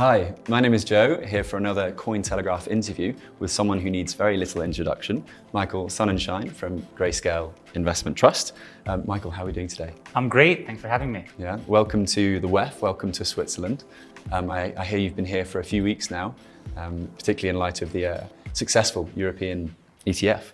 Hi, my name is Joe, here for another Cointelegraph interview with someone who needs very little introduction, Michael Sonnenshein from Grayscale Investment Trust. Um, Michael, how are we doing today? I'm great, thanks for having me. Yeah, welcome to the WEF, welcome to Switzerland. Um, I, I, hear you've been here for a few weeks now, um, particularly in light of the uh, successful European ETF.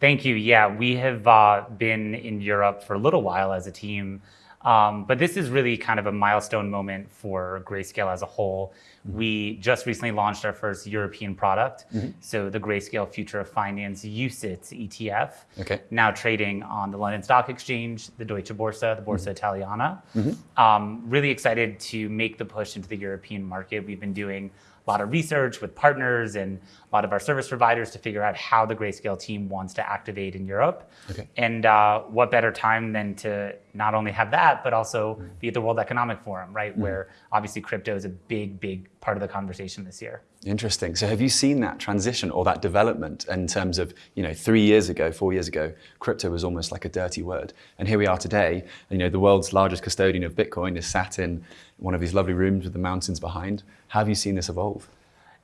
Thank you, yeah, we have uh, been in Europe for a little while as a team, um, but this is really kind of a milestone moment for Grayscale as a whole. Mm -hmm. We just recently launched our first European product, mm -hmm. so the Grayscale Future of Finance UCITS ETF, okay. now trading on the London Stock Exchange, the Deutsche Börse, the Borsa mm -hmm. Italiana. Mm-hmm. Um, really excited to make the push into the European market. We've been doing a lot of research with partners and a lot of our service providers to figure out how the Grayscale team wants to activate in Europe. Okay. And uh, what better time than to not only have that, but also be at the World Economic Forum, right? Mm. Where obviously crypto is a big, big part of the conversation this year. Interesting. So have you seen that transition or that development in terms of, you know, three years ago, four years ago, crypto was almost like a dirty word. And here we are today, you know, the world's largest custodian of Bitcoin is sat in one of these lovely rooms with the mountains behind. How have you seen this evolve?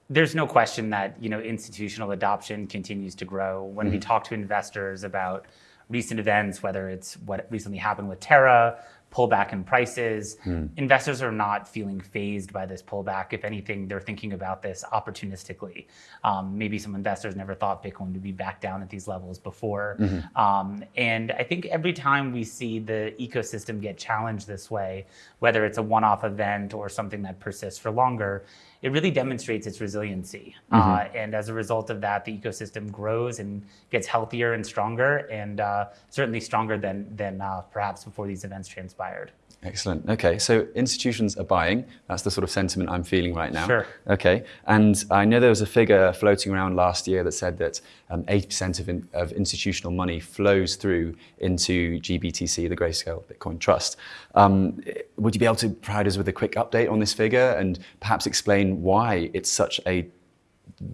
There's no question that, you know, institutional adoption continues to grow. When mm -hmm. we talk to investors about recent events, whether it's what recently happened with Terra, pullback in prices. Hmm. Investors are not feeling phased by this pullback. If anything, they're thinking about this opportunistically. Um, maybe some investors never thought Bitcoin would be back down at these levels before. Mm -hmm. um, and I think every time we see the ecosystem get challenged this way, whether it's a one-off event or something that persists for longer, it really demonstrates its resiliency. Mm -hmm. uh, and as a result of that, the ecosystem grows and gets healthier and stronger, and uh, certainly stronger than, than uh, perhaps before these events transpired inspired. Excellent. Okay, so institutions are buying. That's the sort of sentiment I'm feeling right now. Sure. Okay, and I know there was a figure floating around last year that said that 80% um, of, in, of, institutional money flows through into GBTC, the Grayscale Bitcoin Trust. Um, would you be able to provide us with a quick update on this figure and perhaps explain why it's such a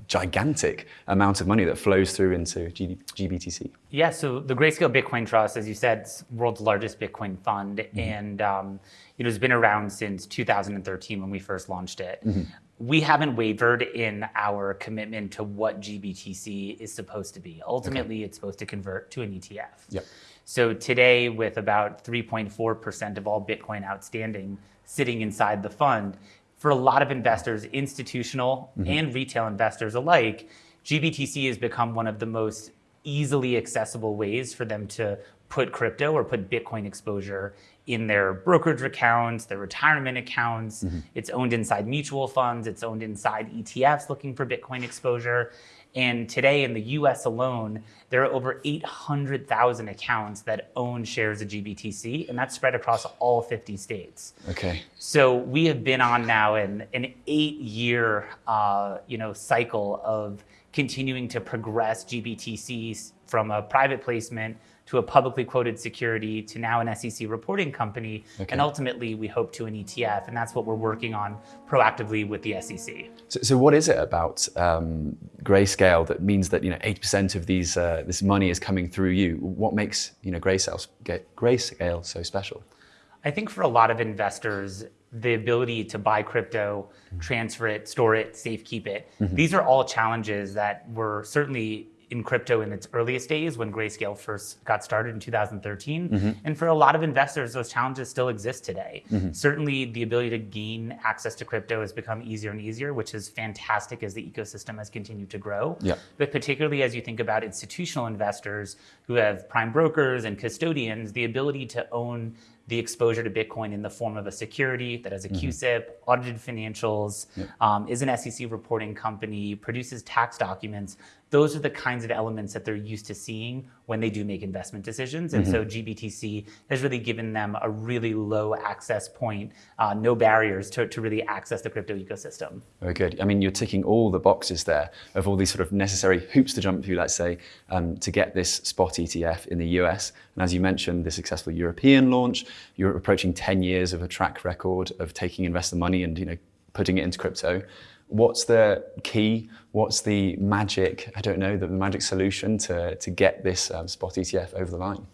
gigantic amount of money that flows through into GBTC. Yeah, so the Grayscale Bitcoin Trust, as you said, is world's largest Bitcoin fund, mm -hmm. and um, it has been around since 2013 when we first launched it. Mm -hmm. We haven't wavered in our commitment to what GBTC is supposed to be. Ultimately, okay. it's supposed to convert to an ETF. Yep. So today, with about 3.4% of all Bitcoin outstanding sitting inside the fund, for a lot of investors, institutional mm -hmm. and retail investors alike, GBTC has become one of the most easily accessible ways for them to put crypto or put Bitcoin exposure in their brokerage accounts, their retirement accounts. Mm -hmm. It's owned inside mutual funds. It's owned inside ETFs looking for Bitcoin exposure. And today in the US alone, there are over 800,000 accounts that own shares of GBTC, and that's spread across all 50 states. Okay. So we have been on now an, an eight-year uh, you know, cycle of continuing to progress GBTC from a private placement to a publicly quoted security to now an SEC reporting company, okay. and ultimately we hope to an ETF, and that's what we're working on proactively with the SEC. So, so what is it about um, Grayscale that means that you know 80% of these uh, this money is coming through you? What makes you know Grayscale, Grayscale so special? I think for a lot of investors, the ability to buy crypto, mm-hmm. transfer it, store it, safe keep it. Mm -hmm. These are all challenges that were certainly in crypto in its earliest days when Grayscale first got started in 2013. Mm -hmm. And for a lot of investors, those challenges still exist today. Mm -hmm. Certainly the ability to gain access to crypto has become easier and easier, which is fantastic as the ecosystem has continued to grow. Yeah. But particularly as you think about institutional investors who have prime brokers and custodians, the ability to own the exposure to Bitcoin in the form of a security that has a mm -hmm. Audited financials, yep. um, is an SEC reporting company, produces tax documents. Those are the kinds of elements that they're used to seeing when they do make investment decisions. And mm -hmm. so mm-hmm. GBTC has really given them a really low access point, uh, no barriers to, to really access the crypto ecosystem. Very good. I mean, you're ticking all the boxes there of all these sort of necessary hoops to jump through, let's say, um, to get this spot ETF in the US. And as you mentioned, the successful European launch, you're approaching 10 years of a track record of taking investor money and you know putting it into crypto. What's the key? What's the magic, I don't know, the magic solution to, to get this um, spot ETF over the line?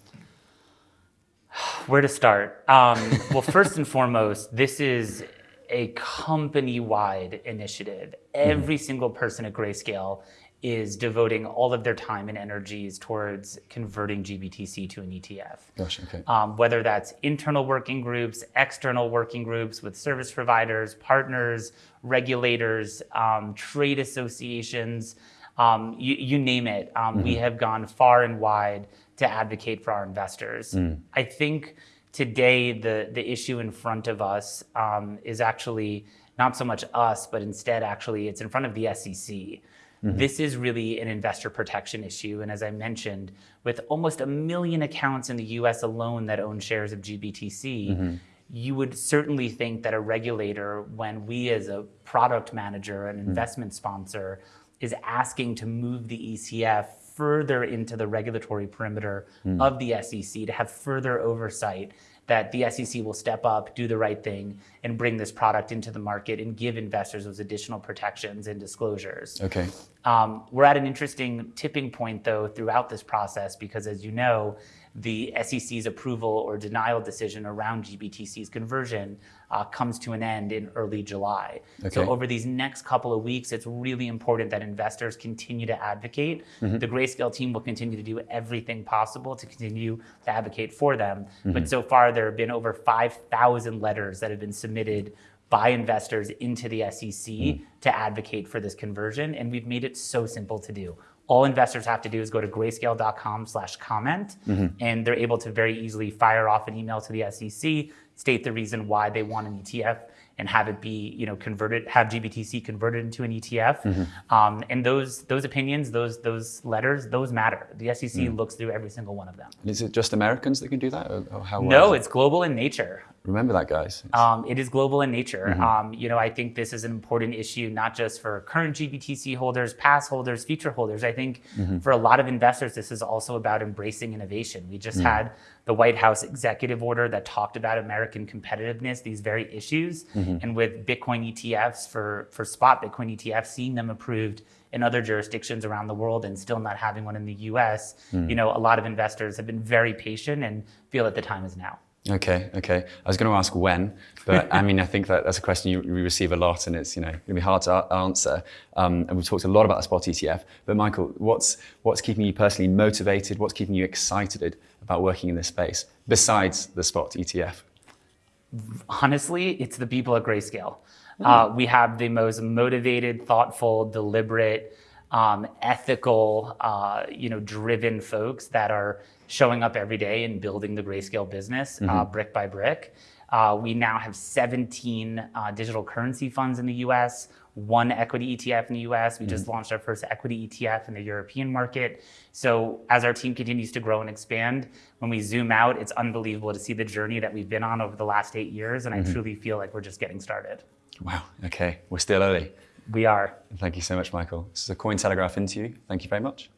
Where to start? Um, well, first and foremost, this is a company-wide initiative. Every single person at Grayscale is devoting all of their time and energies towards converting GBTC to an ETF. Gosh, okay. Um, whether that's internal working groups, external working groups with service providers, partners, regulators, um, trade associations, um, you, you name it. Um, We have gone far and wide to advocate for our investors. I think today the, the issue in front of us um, is actually not so much us, but instead actually it's in front of the SEC. Mm-hmm. This is really an investor protection issue. And as I mentioned, with almost a million accounts in the US alone that own shares of GBTC, mm-hmm. you would certainly think that a regulator, when we as a product manager, an mm-hmm. investment sponsor, is asking to move the ETF further into the regulatory perimeter mm. of the SEC to have further oversight that the SEC will step up, do the right thing, and bring this product into the market and give investors those additional protections and disclosures. Okay. Um, we're at an interesting tipping point, though, throughout this process because, as you know, the SEC's approval or denial decision around GBTC's conversion uh, comes to an end in early July. So, over these next couple of weeks, it's really important that investors continue to advocate. The Grayscale team will continue to do everything possible to continue to advocate for them. But so far, there have been over 5,000 letters that have been submitted by investors into the SEC hmm. to advocate for this conversion, and we've made it so simple to do. All investors have to do is go to grayscale.com slash comment, mm-hmm. and they're able to very easily fire off an email to the SEC, state the reason why they want an ETF, and have it be, you know, converted, have GBTC converted into an ETF. Mm-hmm. Um, and those those opinions, those those letters, those matter. The SEC mm. looks through every single one of them. And is it just Americans that can do that? Or, or how uh, No, wide? it's global in nature. Remember that, guys. Um, it is global in nature. Mm-hmm. Um, you know, I think this is an important issue, not just for current GBTC holders, past holders, future holders. I think mm-hmm. for a lot of investors, this is also about embracing innovation. We just mm-hmm. had the White House executive order that talked about American competitiveness, these very issues, and with Bitcoin ETFs for for spot Bitcoin ETFs, seeing them approved in other jurisdictions around the world and still not having one in the U.S. Mm. You know, a lot of investors have been very patient and feel that the time is now. Okay, okay. I was going to ask when, but I mean, I think that that's a question you, you receive a lot, and it's you know going to be hard to answer. Um, and we've talked a lot about the spot ETF. But Michael, what's what's keeping you personally motivated? What's keeping you excited about working in this space besides the spot ETF? honestly, it's the people at Grayscale. Uh, we have the most motivated, thoughtful, deliberate, um, ethical, uh, you know, driven folks that are showing up every day and building the Grayscale business uh, brick by brick. Uh, we now have 17 uh, digital currency funds in the U.S. One equity ETF in the U.S. We just launched our first equity ETF in the European market. So as our team continues to grow and expand, when we zoom out, it's unbelievable to see the journey that we've been on over the last eight years, and I truly feel like we're just getting started. Wow. Okay, we're still early. We are. Thank you so much, Michael. This is a Cointelegraph interview. Thank you very much.